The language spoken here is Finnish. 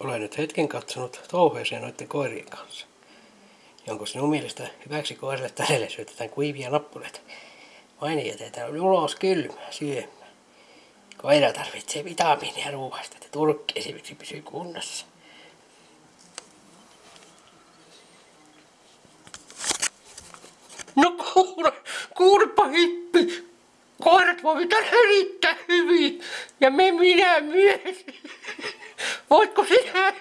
Olen nyt hetken katsonut touhueseen noiden koirien kanssa. Ja onko sinun mielestä hyväksi koirille tälle syötetään kuivia nappuleita? Vain jätetään ulos kylmää syömään. Koira tarvitsee vitamiinia ruoasta, että turkki esimerkiksi pysyy kunnossa. No kuule, kuulepa hippi. Koirat voivat erittäin hyvin ja me minä myös. Voitko sinä?